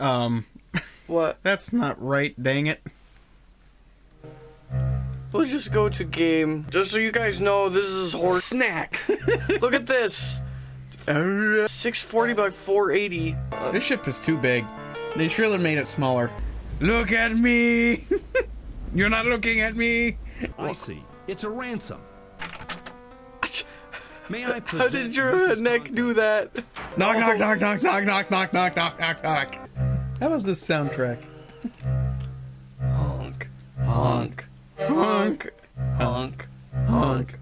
Um, What? that's not right, dang it. We'll just go to game. Just so you guys know, this is horse snack. Look at this. 640 by 480. This ship is too big. They should have made it smaller. Look at me! You're not looking at me! I see. It's a ransom. May I How did your Mrs. neck do that? Knock, knock, knock, knock, knock, knock, knock, knock, knock, knock, knock. How about this soundtrack? Honk, honk, honk, honk, honk,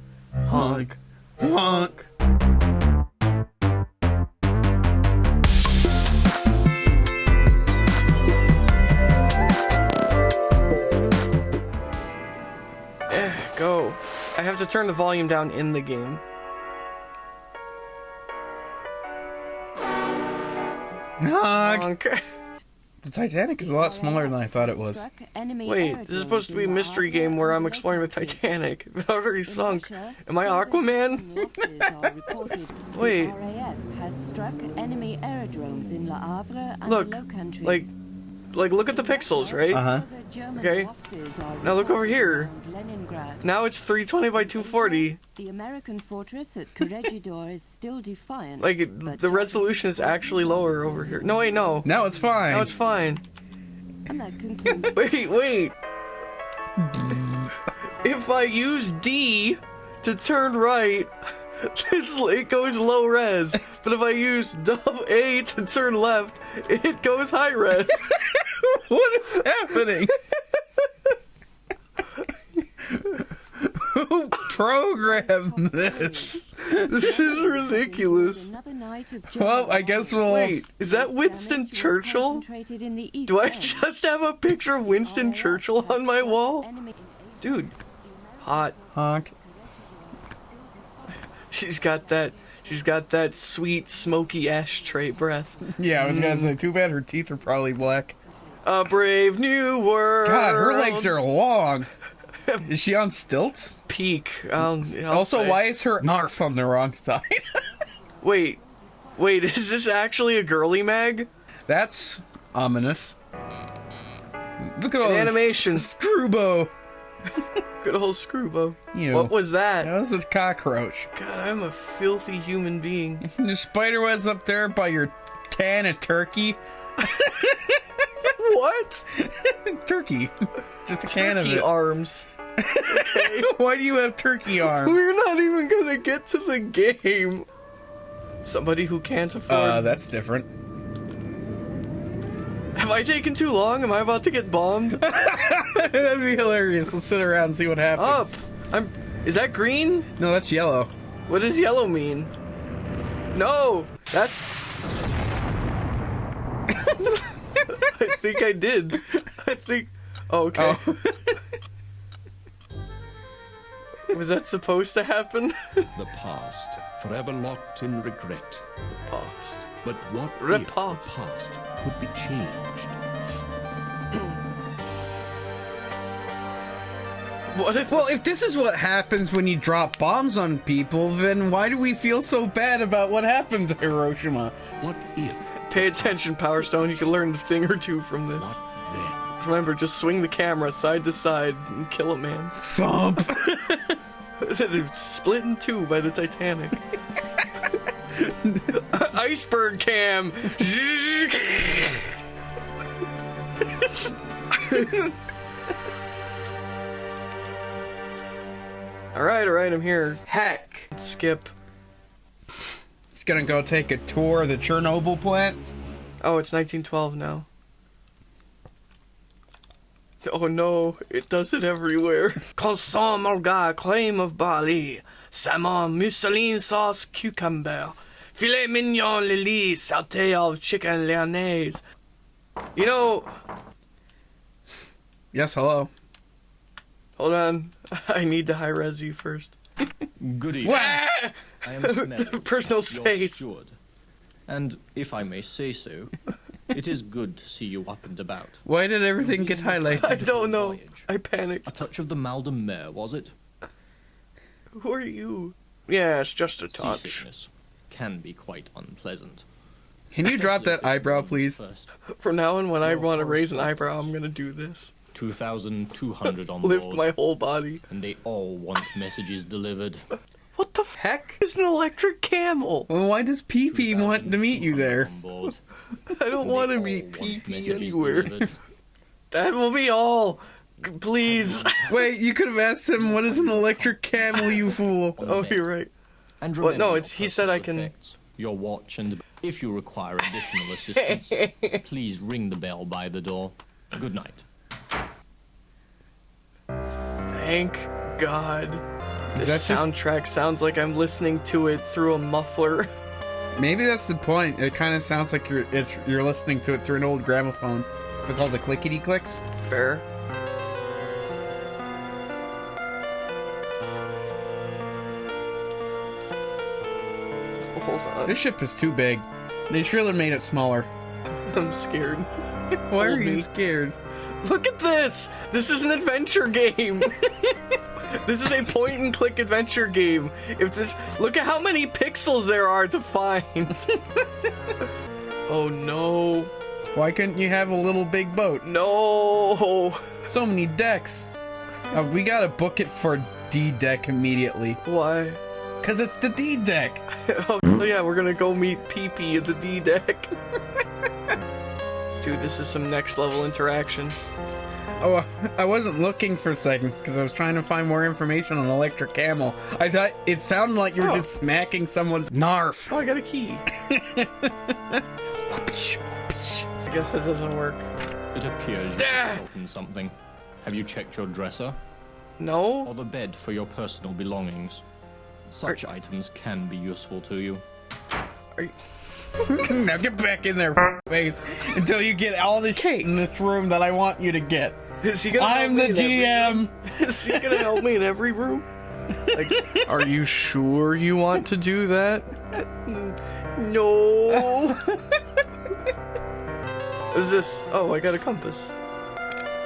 honk, honk. Eh, go. I have to turn the volume down in the game. Knock! Honk. The Titanic is a lot smaller than I thought it was. Wait, this is supposed to be a mystery game where I'm exploring the Titanic. It already sunk. Am I Aquaman? Wait. The RAF has struck enemy aerodromes in Le Havre and Look, the Low Countries. like, like look at the pixels, right? Uh-huh. Okay. Now look over here. Now it's 320 by 240. The American fortress at Corregidor is still defiant. Like the resolution is actually lower over here. No, wait, no. Now it's fine. Now it's fine. And Wait, wait. if I use D to turn right, it's, it goes low res. But if I use double A to turn left, it goes high res. what is happening? Who programmed this? this is ridiculous. another night of Well, I guess we'll. Wait, is that Winston Churchill? Concentrated in the east Do I just have a picture of Winston Churchill on my wall? Dude, hot. Honk. She's got that. She's got that sweet smoky ashtray breath. Yeah, I was gonna say, too bad her teeth are probably black. A brave new world. God, her legs are long. Is she on stilts? peak. I'll, I'll Also, say. why is her arse on the wrong side? Wait, wait. Is this actually a girly mag? That's ominous. Look at all An this animation. Screwbo. Good old screwbo. Ew. What was that? That was a cockroach. God, I'm a filthy human being. The spider webs up there by your tan of turkey. What? turkey. Just a can Turkey of it. arms. Why do you have turkey arms? We're not even gonna get to the game. Somebody who can't afford. Uh, that's different. Have I taken too long? Am I about to get bombed? That'd be hilarious. Let's sit around and see what happens. Up. I'm. Is that green? No, that's yellow. What does yellow mean? No, that's. Think I did. I think. Oh, okay. Oh. Was that supposed to happen? The past, forever locked in regret. The past. But what if the past could be changed? What if? Well, if this is what happens when you drop bombs on people, then why do we feel so bad about what happened to Hiroshima? What if? Pay attention, Power Stone. You can learn a thing or two from this. Remember, just swing the camera side to side and kill a man. Thump. They're split in two by the Titanic. Iceberg cam. all right, all right, I'm here. Heck. Skip. It's gonna go take a tour of the Chernobyl plant. Oh, it's 1912 now. Oh no, it does it everywhere. Consommé Olga, crème of barley, salmon, mousseline sauce, cucumber, filet mignon lily, sauté of chicken lyonnaise. You know, Yes, hello. hold on, I need to high res you first. Good evening. I am Personal your space. steward. And if I may say so, it is good to see you up and about. Why did everything get highlighted? I don't know. Voyage. I panicked. A touch of the mal de mer, was it? Who are you? Yeah, it's just a touch. Seasickness can be quite unpleasant. Can you drop that eyebrow, please? From now on, when I want to raise an eyebrow, I'm gonna do this. 2,200 on board. Lift my whole body. and they all want messages delivered. What the heck is an electric camel? Well, why does PP want to meet you there? I don't want to meet want PP messages anywhere. That will be all. Please. Wait, you could have asked him what is an electric camel, you fool. Oh, you're right. And Well, no, it's- he said I personal can- effects, Your watch and if you require additional assistance, please ring the bell by the door. Good night. Thank God. This That's just- soundtrack sounds like I'm listening to it through a muffler. Maybe that's the point. It kind of sounds like you're it's you're listening to it through an old gramophone with all the clickety clicks. Fair. Oh, hold on. This ship is too big. They should have made it smaller. I'm scared. Why are Hold you me. scared? Look at this! This is an adventure game! this is a point and click adventure game. If this look at how many pixels there are to find. oh no. Why couldn't you have a little big boat? No. So many decks. Uh, we gotta book it for D deck immediately. Why? Cause it's the D deck. Oh yeah, we're gonna go meet PP at the D deck. Dude, this is some next level interaction. Oh, I wasn't looking for a second because I was trying to find more information on Electric Camel. I thought it sounded like you were Oh. just smacking someone's narf. Oh, I got a key. I guess that doesn't work. It appears you've Ah! forgotten something. Have you checked your dresser No? or the bed for your personal belongings? Such items can be useful to you. Are you... now get back in there, face, until you get all the shit in this room that I want you to get. Is he gonna I'm me the GM. Is he gonna help me in every room? Like, are you sure you want to do that? No. what is this? Oh, I got a compass.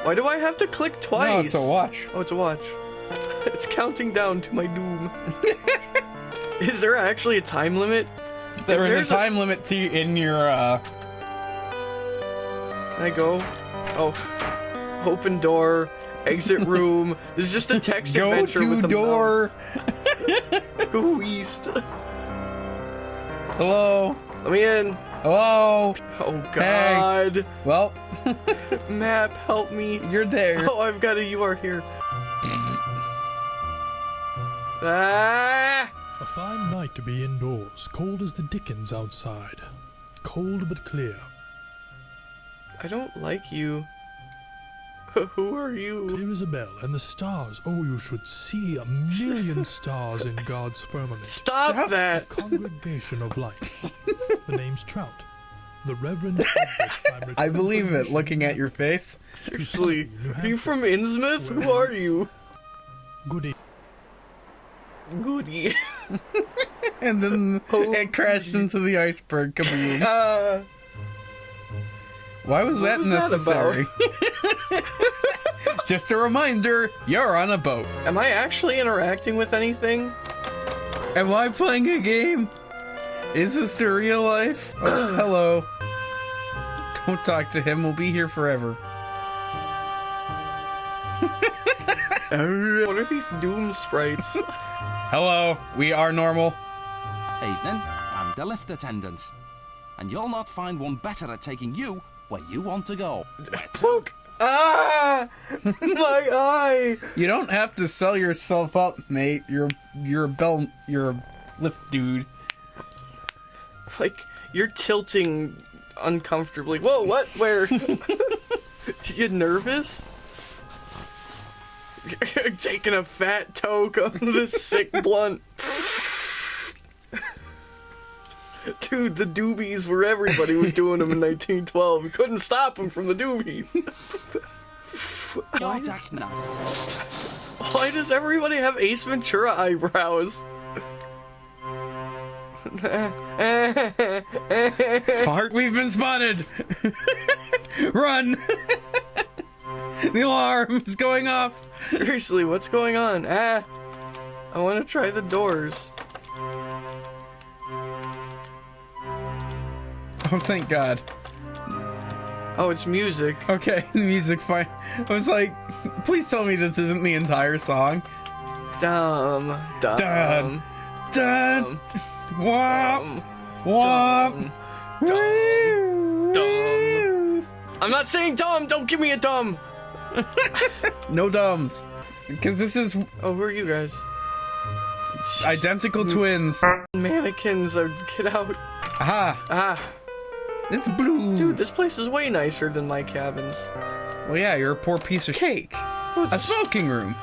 Why do I have to click twice? No, it's a watch. Oh, it's a watch. It's counting down to my doom. is there actually a time limit? There is a a- time limit to in your. uh... Can I go? Oh, open door, exit room. This is just a text Go adventure to with a door. mouse. Go east. Hello. Let me in. Hello. Oh God, Hey. Well, map, help me. you're there. Oh, I've got a. You are here. Ah! A fine night to be indoors, cold as the dickens outside. Cold but clear. I don't like you. Who are you? Clear as a bell, and the stars. Oh, you should see a million stars in God's firmament. Stop that! Congregation of light. The name's Trout. The Reverend. I believe it. Looking at your face. Seriously, are you from Innsmouth? Who are you? Goody. Goody. And then Oh. it crashed into the iceberg. Kaboom. Uh, Why was that was that necessary? Just a reminder, you're on a boat. am I actually interacting with anything? Am I playing a game? Is this the real life? Oh, hello. Don't talk to him. We'll be here forever. What are these doom sprites? Hello. We are normal. Evening, I'm the lift attendant. And you'll not find one better at taking you where you want to go. Look! Ah! My eye! You don't have to sell yourself up, mate. You're you're a bell. You're a lift dude. Like, you're tilting uncomfortably. Whoa, what? Where? you nervous? Taking a fat toke of this sick blunt. Dude, the doobies were everybody was doing them in 1912. We couldn't stop them from the doobies. Why does, attack why does everybody have Ace Ventura eyebrows? Fart, we've been spotted. Run. the alarm is going off. Seriously, what's going on? Ah, I want to try the doors. Oh, thank God. Oh, it's music. Okay, the music fine. I was like, please tell me this isn't the entire song. Dumb. Dumb. Dun, Dumb. womp, womp. Dumb. Dumb. I'm not saying dumb. Don't give me a dumb. No dumbs. Because this is Oh, who are you guys? identical twins. Mannequins. Uh, get out. Aha, Ah, it's blue. dude, this place is way nicer than my cabins. Well, yeah, you're a poor piece of cake. Oh, A smoking room.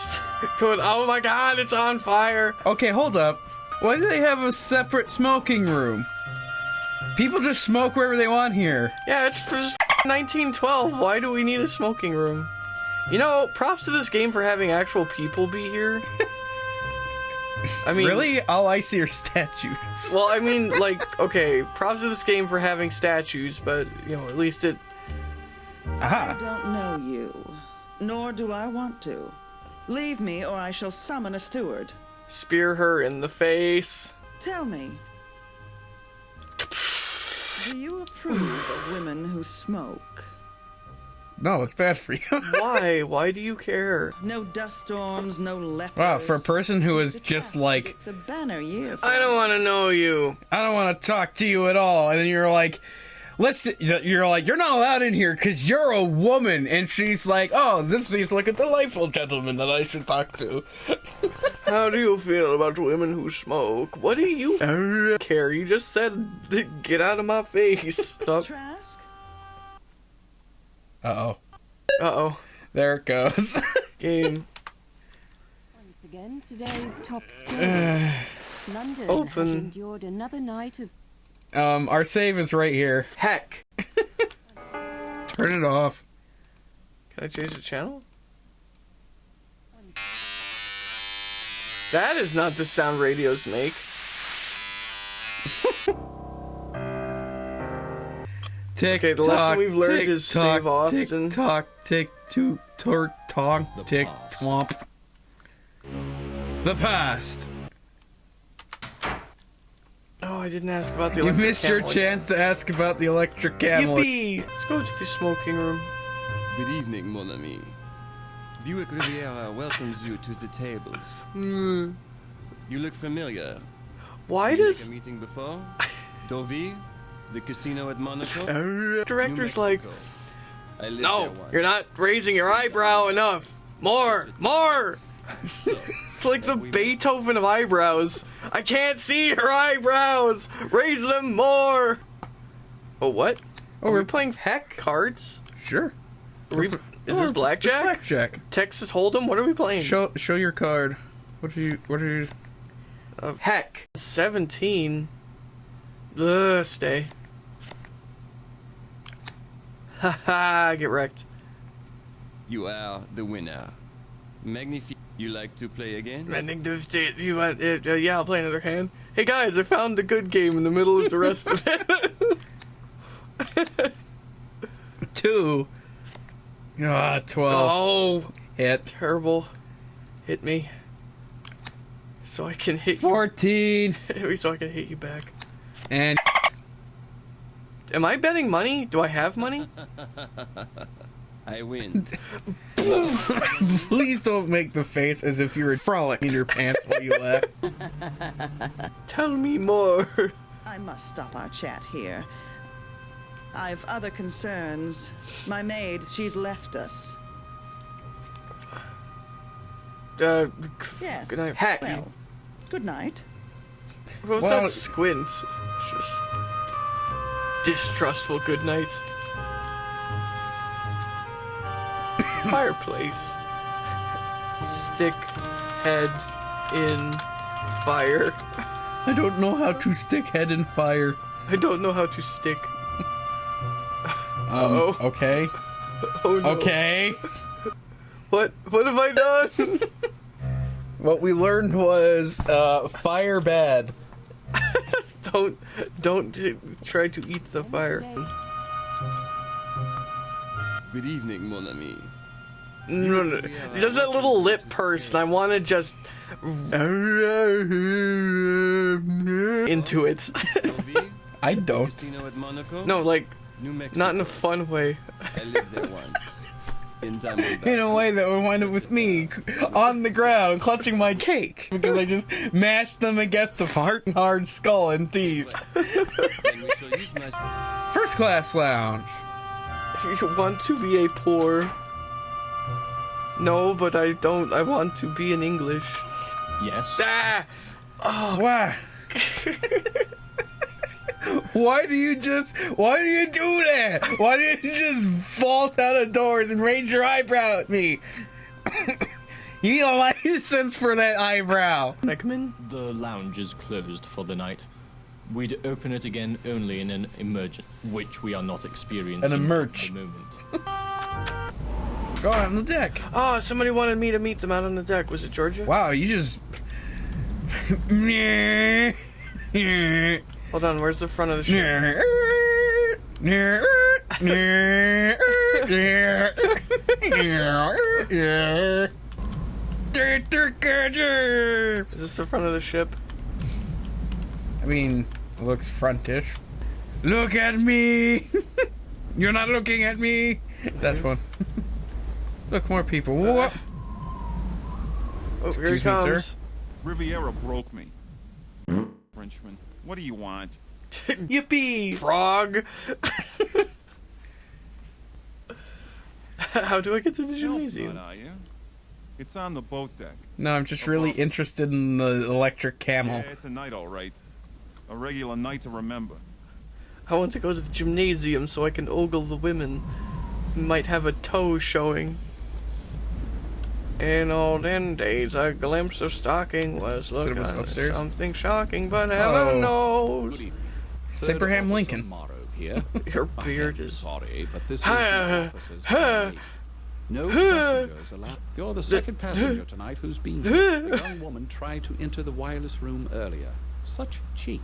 Good. Oh my God, it's on fire. Okay, hold up. Why do they have a separate smoking room? People just smoke wherever they want here. Yeah, it's for 1912. Why do we need a smoking room? You know, props to this game for having actual people be here. I mean, Really? All I see are statues. Well, I mean, like, okay, props to this game for having statues, but you know, at least it. I don't know you, nor do I want to. Leave me, or I shall summon a steward. Spear her in the face. Tell me, do you approve of women who smoke? No, it's bad for you. Why? Why do you care? No dust storms, no lepers. wow, for a person who is just like, It's a banner year. I don't want to know you. I don't want to talk to you at all, and then you're like, listen, you're like, you're not allowed in here because you're a woman, and she's like, oh, this seems like a delightful gentleman that I should talk to. How do you feel about women who smoke? What do you uh, care? You just said, get out of my face. Stop. Trask? Uh oh, Uh oh. there it goes. Game. Once again, today's top scorer. London Open. has endured another night of um, our save is right here. Heck. Turn it off. Can I change the channel? That is not the sound radios make. Tick Okay, the lesson tock, we've learned tick, is tock, save often. Tick tock, tick toot, tork, tong, The tick past. twomp. The past. Oh, I didn't ask about the You electric missed your camel. chance to ask about the electric camel. Yippee! Let's go to the smoking room. Good evening, mon ami. Buick Riviera welcomes you to the tables. Hmm. You look familiar. Why Did you does make a meeting before? Deauville? The casino at Monaco? Director's like, I lived no, you're not raising your eyebrow enough. More, more. It's like the Beethoven of eyebrows. I can't see your eyebrows. Raise them more. Oh, what? Oh, Are we we're playing heck cards? Sure. Are we, is Oh, this blackjack? Blackjack. Texas Hold'em? What are we playing? Show show your card. What are you? What are you? of heck. 17. Ugh, stay. Haha, get wrecked. You are the winner. Magnifique. You like to play again? Mending you want, uh, uh, yeah, I'll play another hand. Hey guys, I found the good game in the middle of the rest of it. Two. Ah, twelve. oh, Hit. terrible. Hit me. So I can hit Fourteen. you. so I can hit you back. And Am I betting money? Do I have money? I win. please don't make the face as if you were frolicking in your pants while you laugh. Tell me more. I must stop our chat here. I've other concerns. My maid, she's left us. Uh, Yes. Good night. Well, good night. What was Well- that squint? It's Just distrustful good night. Fireplace. Stick head in fire. I don't know how to stick head in fire. I don't know how to stick. Um, Uh-oh. okay. Oh no. Okay. What what have I done? What we learned was uh, fire bad. Don't don't try to eat the fire. Good evening, mon ami. No, no. He does that little lip purse, and I want to just into it. I don't. Casino at Monaco? No, like not in a fun way. I lived there once. In Diamondback. In a way that would wind up with me on the ground clutching my cake because I just mashed them against a hard, hard skull and teeth. Then we shall use my First class lounge. If you want to be a poor. No, but I don't. I want to be in English. Yes. Ah! Oh, Why? Why do you just? Why do you do that? Why do you just vault out of doors and raise your eyebrow at me? you need a license for that eyebrow. Can I come in? The lounge is closed for the night. We'd open it again only in an emergent, which we are not experiencing An emerge. at the moment. Go out on the deck. Oh, somebody wanted me to meet them out on the deck. Was it Georgia? Wow, you just. Hold on, where's the front of the ship? Is this the front of the ship? I mean, looks frontish. Look at me! You're not looking at me! That's one. Look, more people. Uh, Whoa. Oh, here he Excuse me, sir? comes. Riviera broke me. Frenchman, what do you want? Yippee! Frog! How do I get to the gymnasium? Not, are you? It's on the boat deck. No, I'm just really interested in the electric camel. Yeah, it's a night, all right. A regular night to remember. I want to go to the gymnasium so I can ogle the women. Might have a toe showing. In olden days, a glimpse of stocking was Said it looking was upstairs? something shocking, but heaven Oh. knows. It's Abraham Lincoln. here. Your beard is. sorry, but this is Ha, the officer's ha. No passengers allowed. You're the second passenger tonight who's been here. The young woman tried to enter the wireless room earlier. Such cheek.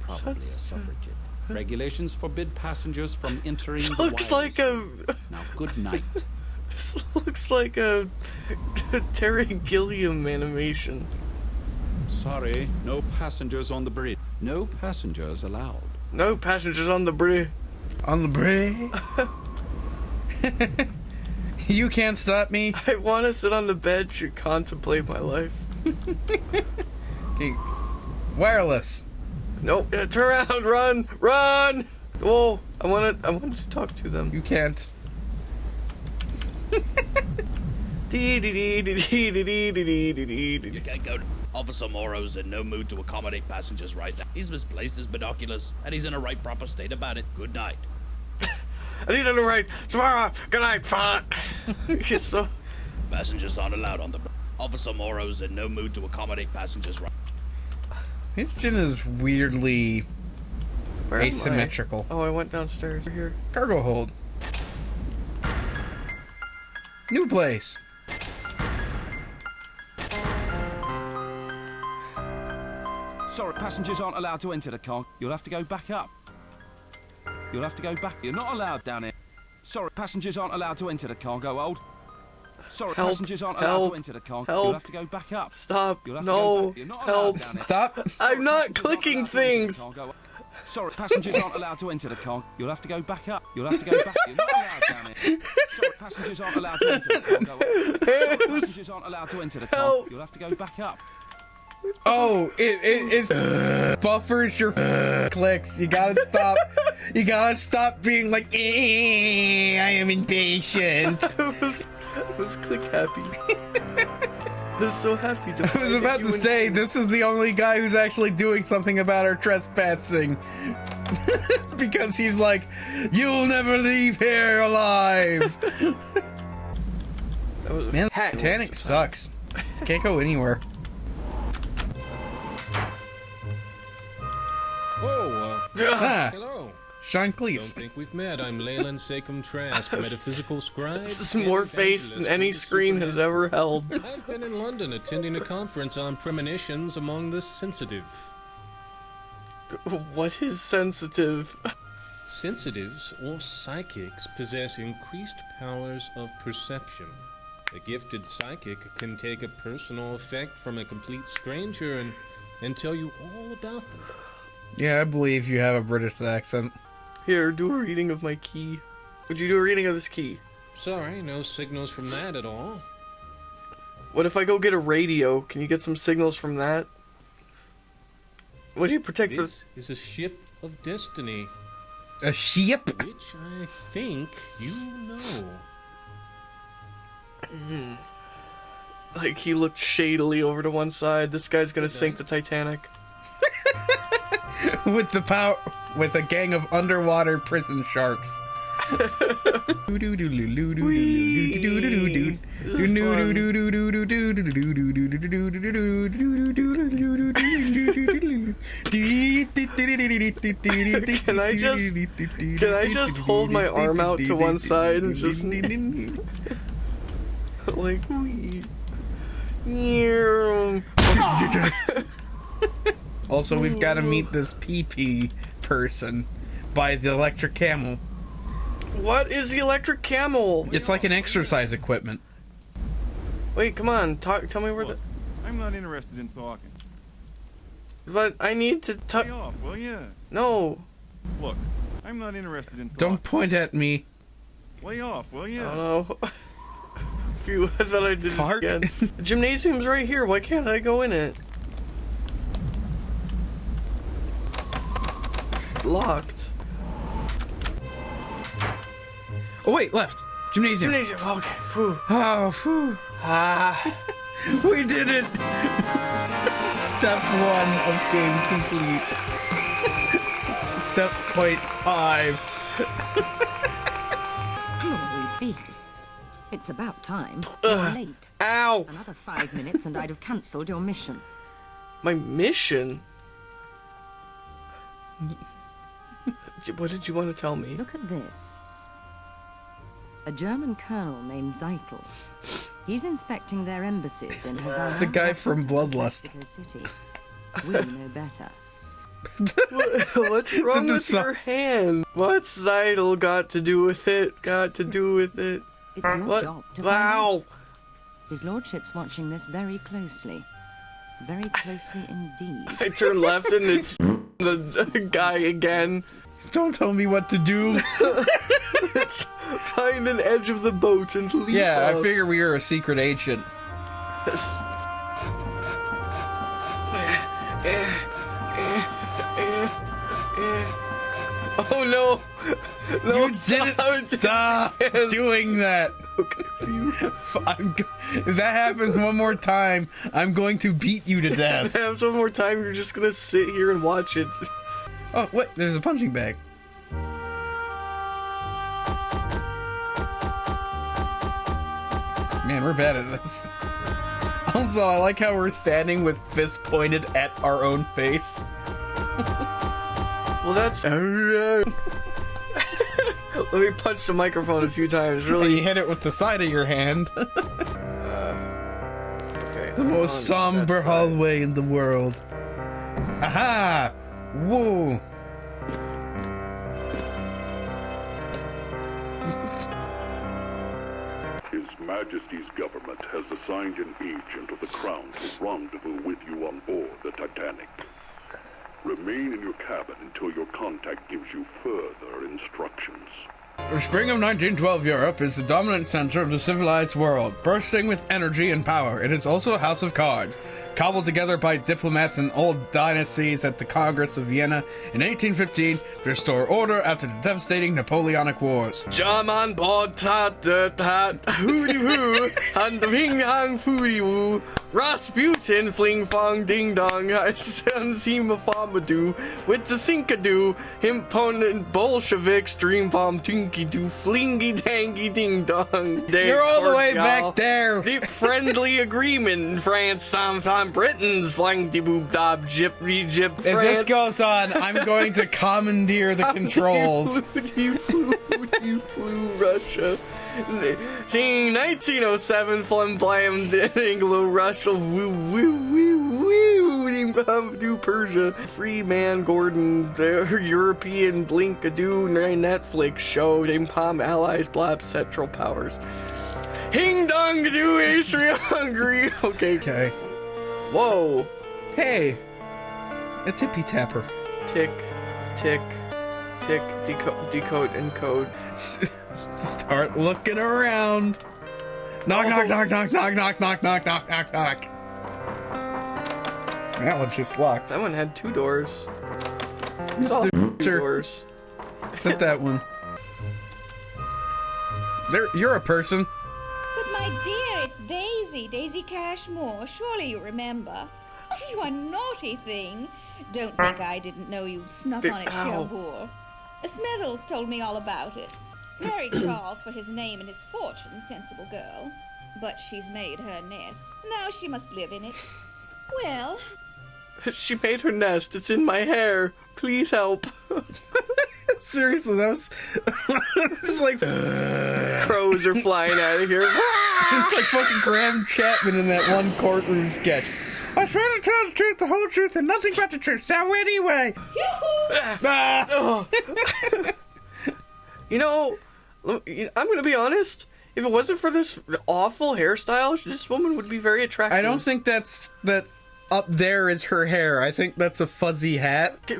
Probably a suffragette. Regulations forbid passengers from entering This the looks wireless like a. room. Now, good night. This looks like a Terry Gilliam animation. Sorry, no passengers on the bridge. No passengers allowed. No passengers on the bridge. On the bridge. you can't stop me. I want to sit on the bed to contemplate my life. Okay. Wireless. Nope. Yeah, turn around. Run. Run. Whoa. I wanted. I wanted to talk to them. You can't. You can't go. Officer Morrow's in no mood to accommodate passengers right now. He's misplaced his binoculars, and he's in a right proper state about it. Good night. and he's in the right tomorrow. Good night, fart. he's so. Passengers aren't allowed on the. Officer Morrow's in no mood to accommodate passengers right. His chin is weirdly Where asymmetrical. I? Oh, I went downstairs. We're here. Cargo hold. New place. Sorry, passengers aren't allowed to enter the car. You'll have to go back up. You'll have to go back. You're not allowed down here. Sorry, passengers aren't allowed to enter the cargo hold. Sorry, Help, passengers aren't allowed to enter the car. help. You'll have to go back up. Stop. You'll have to No. go back. You're not Help. down here. Stop. I'm not clicking allowed to enter the things. Sorry, passengers aren't allowed to enter the car. You'll have to go back up. You'll have to go back. You're not allowed down here. Sorry, passengers aren't allowed to enter the cargo. Passengers aren't allowed to enter the car. You'll have to go back up. Oh, it it is buffers your clicks. You gotta stop. You gotta stop being like, "Eh, I am impatient. I was, I was click happy. I was so happy to I was about to say, this is the only guy who's actually doing something about our trespassing. because he's like, you'll never leave here alive. That was Man. Titanic sucks. Can't go anywhere. Ah, hello. Sean Cleese. Don't think we've met. I'm Leyland Sekum Trask, metaphysical scribe. This is more face than any screen has ever held. I've been in London attending a conference on premonitions among the sensitive. What is sensitive? Sensitives or psychics possess increased powers of perception. A gifted psychic can take a personal effect from a complete stranger and, and tell you all about them. Yeah, I believe you have a British accent. Here, do a reading of my key. Would you do a reading of this key? Sorry, no signals from that at all. What if I go get a radio? Can you get some signals from that? What do you protect for? This is a ship of destiny, A ship? which I think you know. Hmm. Like he looked shadily over to one side. This guy's gonna sink the Titanic. with the power with a gang of underwater prison sharks. Can I just can I just hold my arm out to one side and just like wee. Meow. Also, we've got to meet this PP person by the electric camel. What is the electric camel? It's like an exercise equipment. Wait, come on. Talk. Tell me where the. I'm not interested in talking. But I need to talk. off, will ya? No. Look, I'm not interested in talking. Don't point at me. Lay off, will I ya? don't I thought I did Park? it again. The gymnasium's right here. Why can't I go in it? Locked. Oh wait, left. Gymnasium. Gymnasium. Okay. Phew. Oh, phew. Ah. We did it! Step one of game complete. Step point five. Here we be. It's about time. You're late. Ow. Another five minutes and I'd have cancelled your mission. My mission. What did you want to tell me? Look at this. A German colonel named Zeitel. He's inspecting their embassies in Havana. It's the guy from Bloodlust. City. We know better. What's wrong with so- your hand? What's Zeitel got to do with it? Got to do with it? It's your What? job to find out. Wow. His lordship's watching this very closely. Very closely indeed. I turn left and it's the, guy again. Don't tell me what to do. Behind an edge of the boat and leap yeah, I figure we are a secret agent. Oh no! No, You didn't stop doing that. F- I'm go- if that happens one more time, I'm going to beat you to death. if that happens one more time, you're just gonna sit here and watch it. Oh, wait, there's a punching bag. Man, we're bad at this. Also, I like how we're standing with fists pointed at our own face. Well, that's. Let me punch the microphone a few times. Really. you hit it with the side of your hand. Okay, the most somber hallway in the world. Aha! Whoa! His Majesty's government has assigned an agent of the Crown to rendezvous with you on board the Titanic. Remain in your cabin until your contact gives you further instructions. The spring of 1912 Europe is the dominant center of the civilized world, bursting with energy and power. It is also a house of cards, cobbled together by diplomats and old dynasties at the Congress of Vienna in 1815 to restore order after the devastating Napoleonic Wars. On board, tat, tat, tat, hoo, and the ping hang woo. Rasputin, fling fong ding dong, I see Mafamadoo, with the sinkadoo, imponent Bolsheviks, dream bomb tinky doo, flingy dangy ding dong. You're all the way back there. The friendly agreement in France, sometime Britain's flying de boob dob, jip, jip, If this goes on, I'm going to commandeer the controls. you flew, you flew Russia. Seeing 1907 flim flam Anglo Russia woo woo woo woo um, do Persia free man Gordon the European blink a do Netflix show Palm allies blab central powers Hing dong do Austria Hungary okay Okay. Whoa Hey, a tippy tapper. tick, tick, tick, decode, decode, encode. Start looking around. Knock, oh. knock, knock, knock, knock, knock, knock, knock, knock, knock, knock. That one's just locked. That one had two doors. This It's all two doors. Except that one. There, you're a person. But my dear, it's Daisy, Daisy Cashmore. Surely you remember. Oh, you are naughty thing. Don't think I didn't know you'd snuck Bit- on at ow. Cherbourg. Uh, Smithers told me all about it. Married Charles for his name and his fortune, sensible girl. But she's made her nest. Now she must live in it. Well, She made her nest. It's in my hair. Please help. Seriously, that was. it's like. Crows are flying out of here. it's like fucking Graham Chapman in that one courtroom sketch. I swear to tell the truth, the whole truth, and nothing but the truth. So anyway. Ah. You know, I'm gonna be honest. If it wasn't for this awful hairstyle, this woman would be very attractive. I don't think that's that up there is her hair. I think that's a fuzzy hat.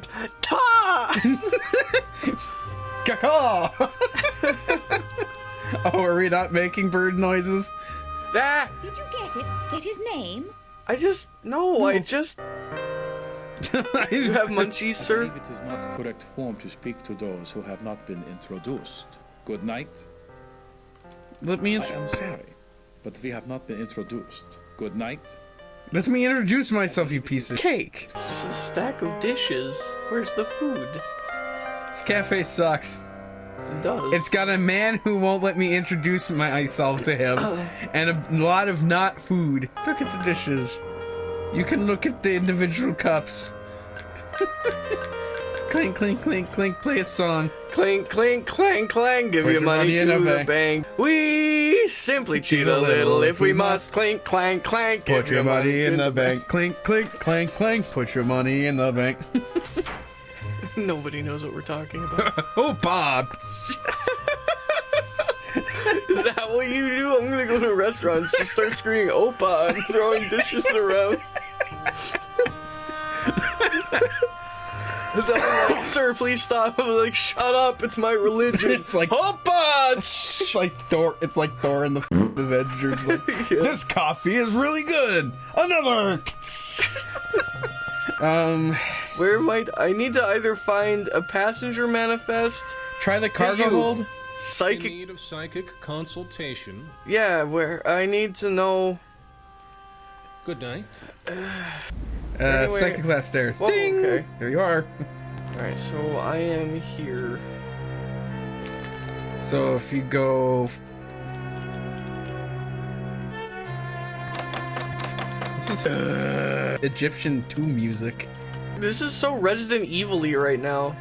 Ta! Caw! oh, are we not making bird noises? Ah! did you get it? Get his name? I just no. I just. you have munchies, I sir. believe it is not correct form to speak to those who have not been introduced. Good night. Let me I am sorry, but we have not been introduced. Good night. let me introduce myself, you piece of cake. It's just a stack of dishes. Where's the food? This cafe sucks. It does. It's got a man who won't let me introduce myself to him, oh. and a lot of not food. Look at the dishes. You can look at the individual cups. clink, clink, clink, clink. Play a song. Clink, clink, clang, clang. Give Put your money, money in to the bank. We simply cheat a little if we must. Clink, clang, clang. Put your money in the bank. Clink, clink, clank, clank. Put your money in the bank. Nobody knows what we're talking about. oh, Bob. Is that what you do? I'm gonna go to a restaurant and just start screaming "Opa" and throwing dishes around. Like, sir, please stop. I'm like, shut up. It's my religion. It's like Opa. It's like Thor. It's like Thor in the f- Avengers. Like, This coffee is really good. Another. um, Where might I need to either find a passenger manifest? try the cargo you. hold. In Psychic. need of psychic consultation. Yeah, where I need to know. Good night. Uh, Anyway- second class stairs. Whoa, Ding. okay. There you are. All right, so I am here. So if you go. This is uh, Egyptian tomb music. This is so Resident Evil-y right now.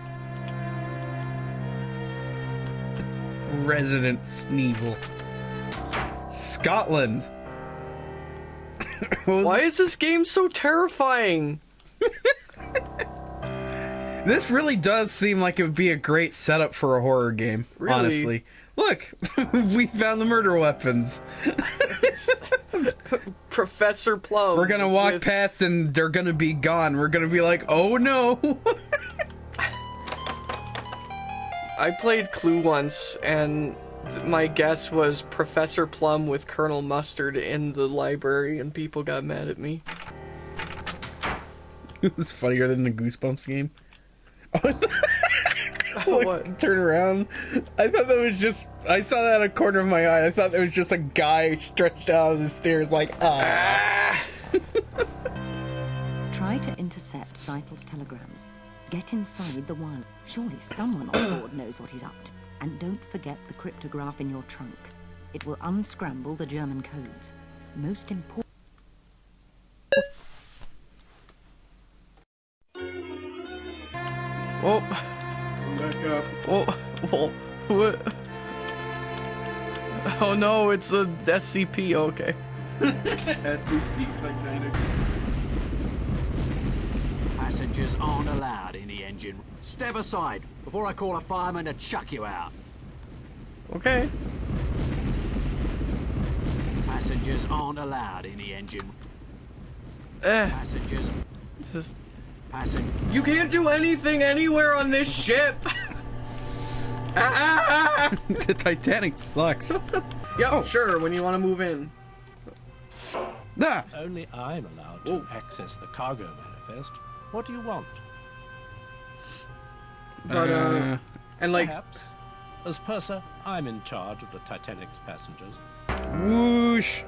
Resident Sneevil. Scotland. Why this? is this game so terrifying? This really does seem like it would be a great setup for a horror game, Really? honestly. Look, we found the murder weapons. Professor Plum. We're gonna walk with- past and they're gonna be gone. We're gonna be like, oh no. I played Clue once, and th- my guess was Professor Plum with Colonel Mustard in the library, and people got mad at me. it's funnier than the Goosebumps game. Oh, Turn around. I thought that was just. I saw that out of corner of my eye. I thought that was just a guy stretched out of the stairs, like, ah. Try to intercept Zeitel's telegrams. Get inside the one. Surely someone on board knows what he's up to. And don't forget the cryptograph in your trunk. It will unscramble the German codes. Most important. Oh no, it's a SCP. Okay. SCP Titanic. Passengers aren't allowed in the engine. Step aside before I call a fireman to chuck you out. Okay. Passengers aren't allowed in the engine. Eh. Passengers. Just Passing. You can't do anything anywhere on this ship. Ah! the Titanic sucks. Yep, sure. When you want to move in. Ah! Only I'm allowed to access the cargo manifest. What do you want? But uh, Uh, and like Perhaps. As purser, I'm in charge of the Titanic's passengers. Whoosh.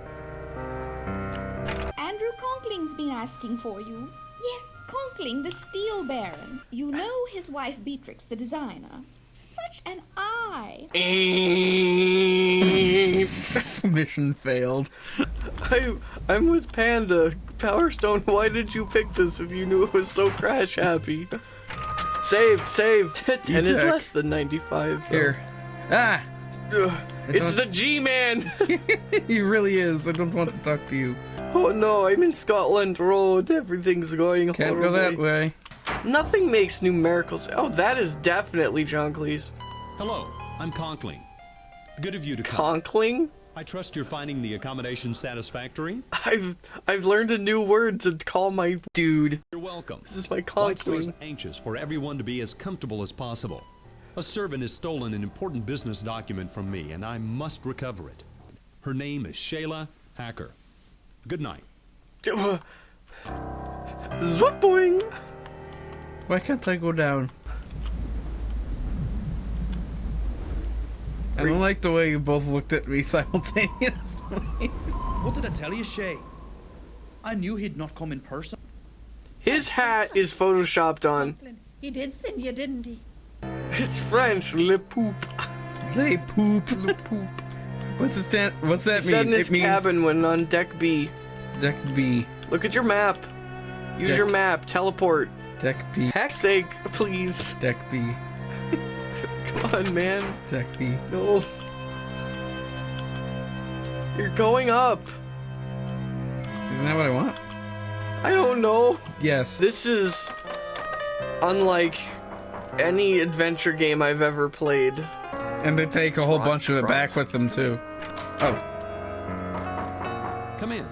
Andrew Conkling's been asking for you. Yes, Conkling, the Steel Baron. You know his wife Beatrix, the designer. Such an eye. Mission failed. I, I'm with Panda. Power Stone, why did you pick this if you knew it was so crash happy? Save, save. 10 is less than 95. though. Here. Ah! Ugh, It's the G-Man! he really is. I don't want to talk to you. Oh no, I'm in Scotland Road. Everything's going Can't horribly. go that way. Nothing makes numericals. Oh, that is definitely John Cleese. Hello, I'm Conkling. Good of you to come. Conkling? I trust you're finding the accommodation satisfactory. I've I've learned a new word to call my dude. You're welcome. This is my White Star's Conkling. anxious for everyone to be as comfortable as possible. A servant has stolen an important business document from me, and I must recover it. Her name is Shayla Hacker. Good night. Zwapoing! Why can't I go down? I don't like the way you both looked at me simultaneously. What did I tell you, Shay? I knew he'd not come in person. His hat is photoshopped on. He did send you, didn't he? It's French. Le poop. Le poop. Le poop. What's the stand? What's that He mean? said in his it means cabin when on deck B. deck B. Look at your map. Use Deck- your map. Teleport. Deck B. Heck's sake, please. Deck B. Come on, man. Tech B. No. You're going up. Isn't that what I want? I don't know. Yes. This is unlike any adventure game I've ever played. And they take a whole Front, bunch of it front. back with them too. Oh, Come in.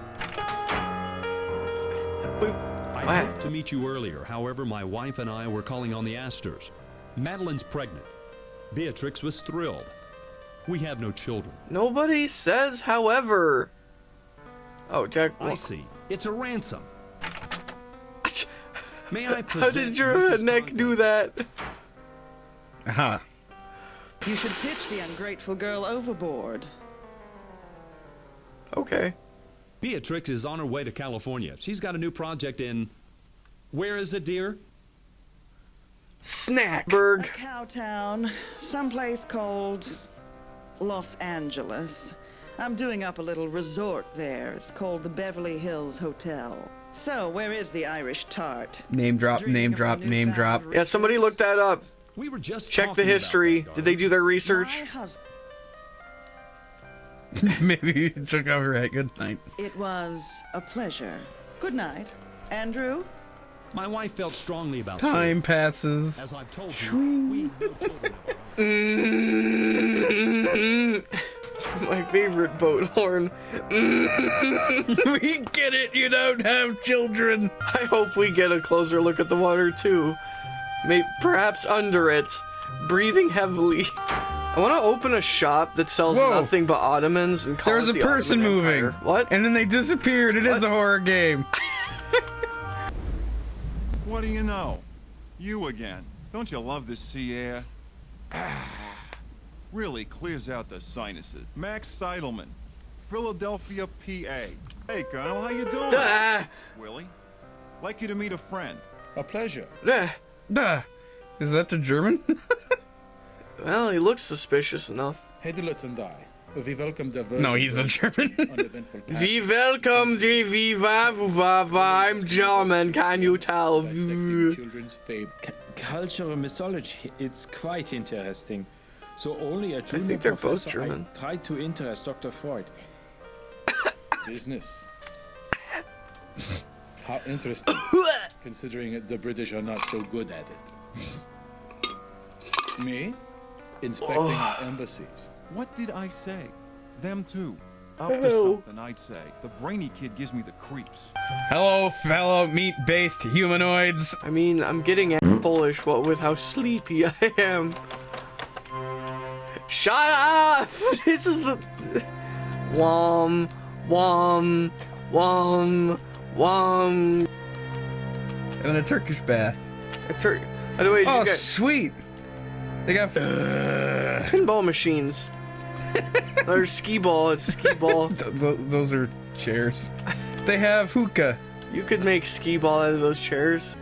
I What? hoped to meet you earlier. However, my wife and I were calling on the Astors. Madeleine's pregnant. Beatrix was thrilled. We have no children. Nobody says, however. Oh, Jack. I see. It's a ransom. May I How present did your Mrs. neck do that? Huh. You should pitch the ungrateful girl overboard. Okay. Beatrix is on her way to California. She's got a new project in. Where is it, dear? A Snackburg. cow town, someplace called Los Angeles. I'm doing up a little resort there. It's called the Beverly Hills Hotel. So, where is the Irish tart? Name drop. Dreaming Name drop. Name drop. newfound Yeah, somebody looked that up. We were just Check the history. that, Did they do their research? Maybe you took over at good night. It was a pleasure. Good night. Andrew? My wife felt strongly about Time this. passes. As I've told you, we have no children of our it's my favorite boat horn. we get it. You don't have children. I hope we get a closer look at the water too. May perhaps under it, breathing heavily. I want to open a shop that sells Whoa. nothing but ottomans and call There's it a the person Ottoman moving. Empire. What? And then they disappeared. It is What? a horror game. What do you know? You again. Don't you love the sea air? really clears out the sinuses. Max Seidelman, Philadelphia, PA. Hey, Colonel, how you doing? Ah, Willie, like you to meet a friend. A pleasure. ah. Duh. Is that the German? Well, he looks suspicious enough. Hedlet and I. We welcome the version no, he's the of German. uneventful past We welcome the Viva Vuva. I'm German, can you tell? dissecting children's fable. Cultural mythology, it's quite interesting. So only a junior think they're both professor, I German. tried to interest Dr. Freud. Business. How interesting, considering the British are not so good at it. Me? Inspecting oh. our embassies. What did I say? Them too. Up to something, I'd say. The brainy kid gives me the creeps. Hello, fellow meat-based humanoids. I mean, I'm getting Polish what with how sleepy I am. Shut up! this is the Wom Wom Wom Wom And a Turkish bath. A Tur By the way, Oh, you get sweet. They got uh, pinball machines. There's skee ball, it's skee ball. Th- th- those are chairs. They have hookah. You could make skee ball out of those chairs.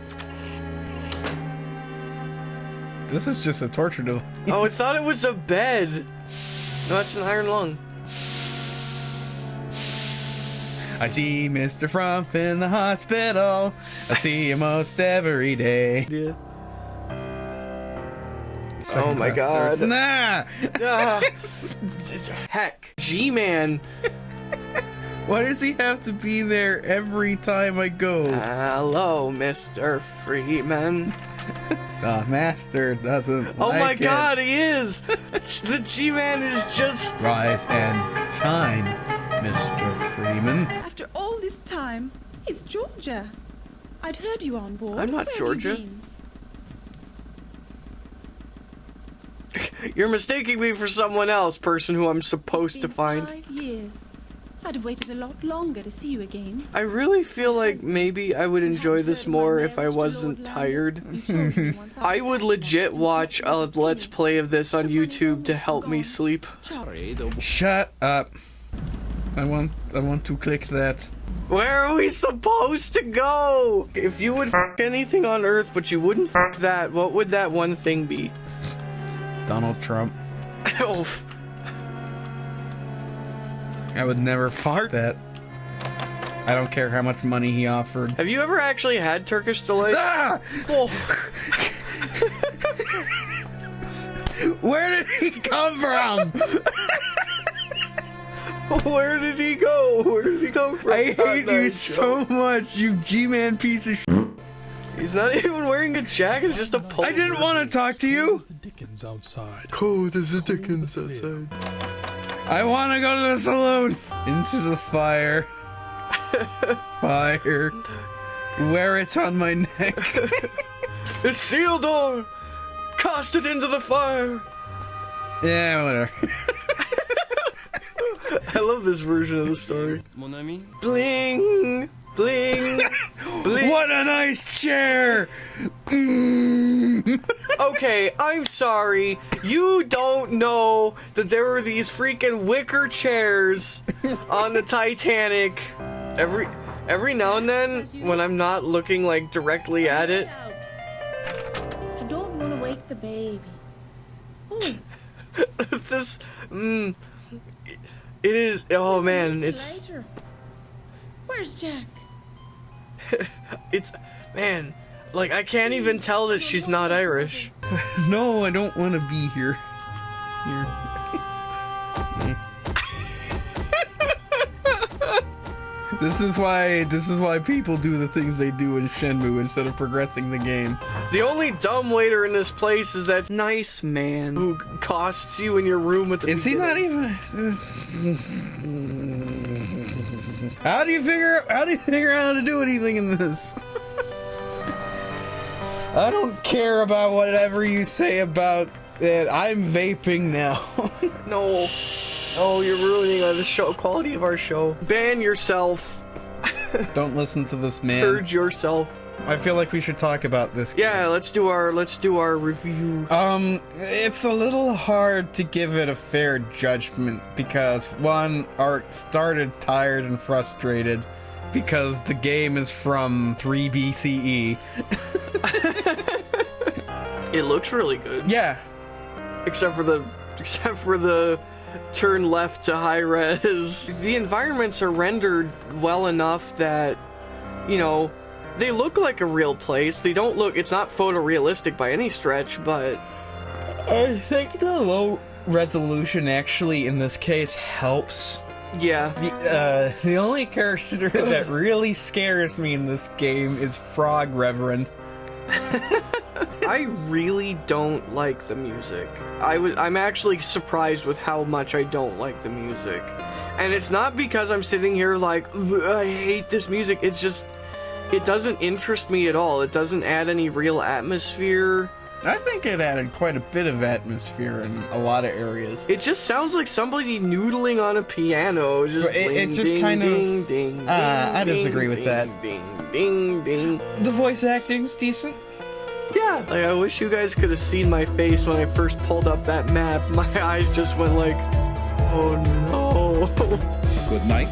This is just a torture device. Oh, I thought it was a bed. No, that's an iron lung. I see Mr. Frump in the hospital. I see him most every day. Yeah. Oh my god. Nah! Ah. Heck. G-Man. Why does he have to be there every time I go? Hello, Mr. Freeman. The master doesn't Oh like my it. god, he is! the G-Man is just... Rise and shine, Mr. Freeman. After all this time, it's Georgia. I'd heard you on board. I'm not Where have you Georgia. You're mistaking me for someone else, person who I'm supposed to find. Five years. I'd have waited a lot longer to see you again. I really feel like maybe I would enjoy this more if I wasn't tired. I would legit watch a let's play of this on YouTube to help me sleep. Shut up. I want I want to click that. Where are we supposed to go? If you would f anything on Earth but you wouldn't f that, what would that one thing be? Donald Trump. oh, f- I would never fart that. I don't care how much money he offered. have you ever actually had Turkish delight? Ah! Oh, Where did he come from? where did he go? Where did he come from? I hate you so much, you G-man piece of sh- He's not even wearing a jacket, it's just a polo. I didn't want to talk to you. The Dickens outside. Oh, there's a Dickens outside. I want to go to the saloon. Into the fire. fire. Wear it on my neck. Isildur! Cast it into the fire! yeah, whatever. I love this version of the story. Mon ami? Bling! Bling! Bling! What a nice chair! Mm. Okay, I'm sorry. You don't know that there were these freaking wicker chairs on the Titanic. Every every now and then, when I'm not looking like directly at it, I don't want to wake the baby. Oh, this mm, it is. Oh man, it's. Where's Jack? it's man. Like I can't even tell that she's not Irish. No, I don't want to be here. Here. this is why this is why people do the things they do in Shenmue instead of progressing the game. The only dumb waiter in this place is that nice man who costs you in your room at the Is he not even? How do you figure? How do you figure out how to do anything in this? I don't care about whatever you say about it. I'm vaping now. No. Oh, you're ruining the show quality of our show. Ban yourself. don't listen to this man. Purge yourself. I feel like we should talk about this. Yeah, let's do our let's do our review. Um, it's a little hard to give it a fair judgment because one, Art started tired and frustrated because the game is from 3 BCE. It looks really good. Yeah, Except for the except for the turn left to high res. The environments are rendered well enough that you know, they look like a real place. They don't look it's not photorealistic by any stretch, but I think the low resolution actually in this case helps. yeah. The uh, the only character that really scares me in this game is Frog Reverend. I really don't like the music. I was I'm actually surprised with how much I don't like the music. And it's not because I'm sitting here like, I hate this music. It's just, it doesn't interest me at all. It doesn't add any real atmosphere. I think it added quite a bit of atmosphere in a lot of areas. It just sounds like somebody noodling on a piano. Just It- it bling, just ding, kind of- ding, ding, Uh, I disagree with ding, that. Ding, ding, ding. The voice acting's decent. Yeah, like I wish you guys could have seen my face when I first pulled up that map. My eyes just went like, oh no. Good night.